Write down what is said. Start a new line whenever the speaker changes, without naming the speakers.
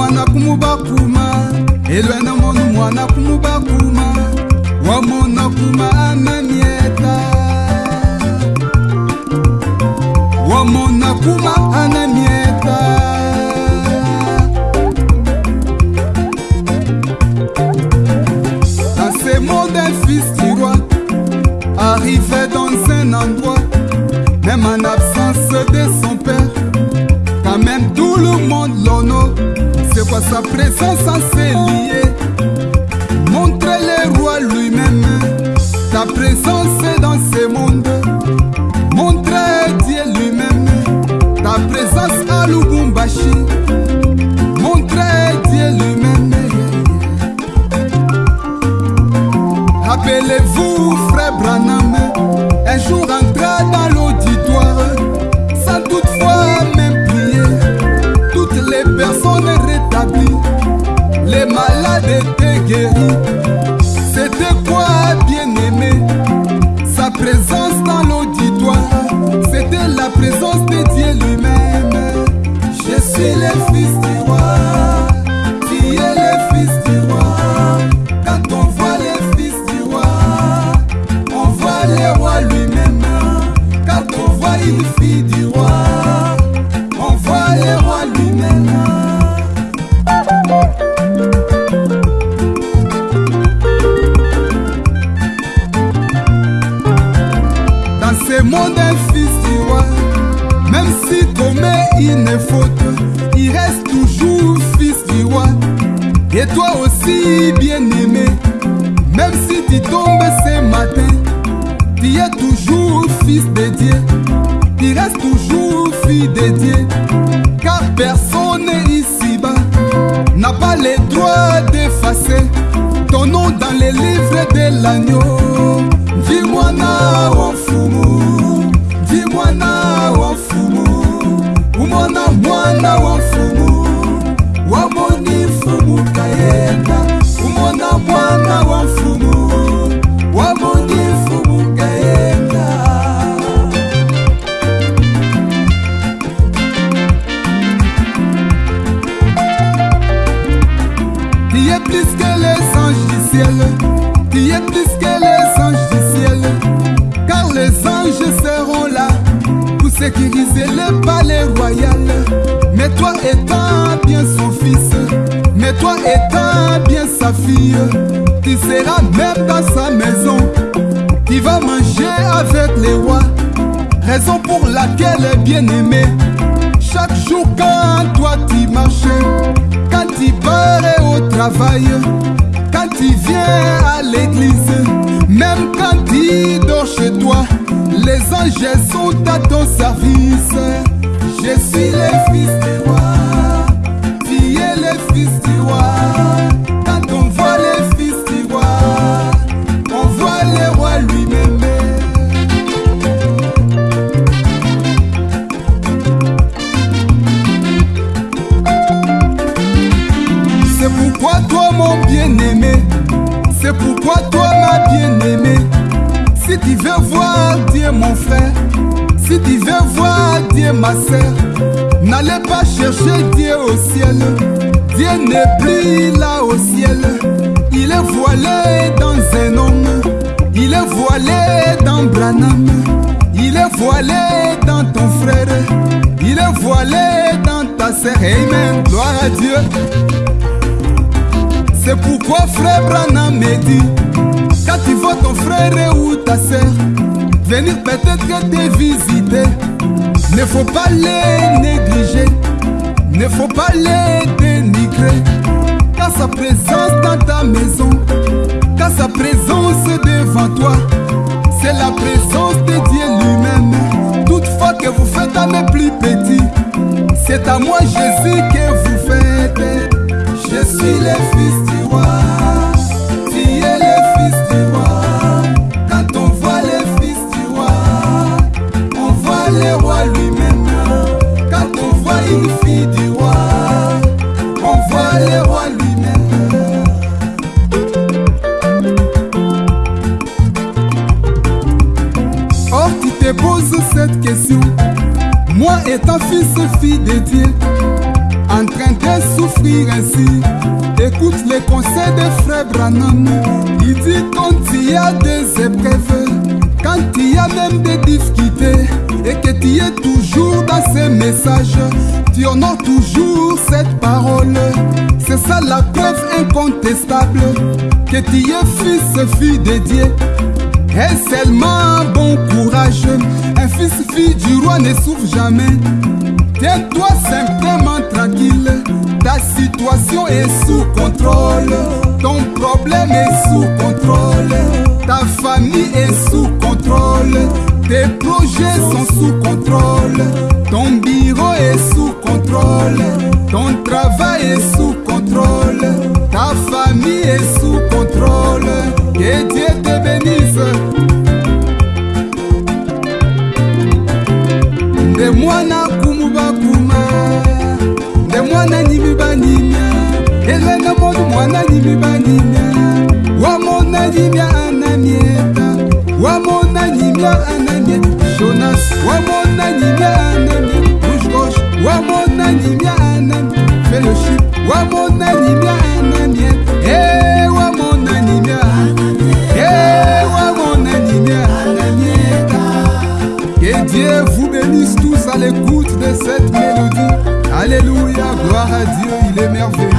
mwana kumubakuma elwena monu mwana kumubakuma wamona kuma anamieta wamona kuma anamieta arrivait dans un endroit même en absence de son père sa présence en ses liés montre le roi lui-même ta présence du roi on voit le roi lui-même Dans ce monde, fils du roi, même s'il commet une faute, il reste toujours fils du roi. Et toi aussi, bien-aimé, même si tu tombes ce matin, tu es toujours fils de Dieu. Tu restes toujours fille. Car personne ici-bas n'a pas le droit d'effacer ton nom dans les livres de l'agneau. Ciel. Tu es plus que les anges du ciel. Car les anges seront là pour sécuriser le palais royal. Mais toi étant bien son fils, mais toi étant bien sa fille, tu seras même dans sa maison. Tu vas manger avec les rois. Raison pour laquelle, bien aimé, chaque jour quand toi tu marches, quand tu pars au travail, tu viens à l'église, même quand tu dors chez toi, les anges sont à ton service. Pourquoi toi ma bien-aimée, si tu veux voir Dieu mon frère, si tu veux voir Dieu ma sœur, n'allez pas chercher Dieu au ciel. Dieu n'est plus là au ciel, il est voilé dans un homme, il est voilé dans Branham, il est voilé dans ton frère, il est voilé dans ta sœur. Amen, gloire à Dieu. C'est pourquoi frère Branham me dit Quand tu vois ton frère ou ta sœur Venir peut-être te visiter Ne faut pas les négliger Ne faut pas les dénigrer. Car sa présence dans ta maison Car sa présence devant toi C'est la présence de Dieu lui-même. Toutefois que vous faites à mes plus petits C'est à moi Jésus que vous faites je suis le fils du roi, tu es le fils du roi. Quand on voit le fils du roi, on voit le roi lui-même. Quand on voit une fille du roi, on voit le roi lui-même. Or tu te poses cette question, moi étant fils fille de Dieu, en train de souffrir ainsi. Écoute les conseils de frère Branham. Il dit quand il y a des épreuves, quand il y a même des difficultés, et que tu es toujours dans ces messages, tu honores toujours cette parole. C'est ça la preuve incontestable que tu es fils, fille de Dieu. Et seulement bon courage, un fils, fille du roi ne souffre jamais. Tiens-toi simplement tranquille, ta situation est sous contrôle, ton problème est sous contrôle, ta famille est sous contrôle, tes projets sont sous contrôle, ton bureau est sous contrôle, ton travail est sous contrôle, ta famille est sous contrôle, que banyimya wamona nyimya anamieta. Wamona nyimya anamieta. Jonas. Wamona nyimya anamieta. Rouge wamona nyimya anamieta. Fellowship. Wamona nyimya anamieta. Eh wamona nyimya eh wamona nyimya anamieta. Que Dieu vous bénisse tous à l'écoute de cette mélodie. Alléluia, gloire à Dieu, il est merveilleux.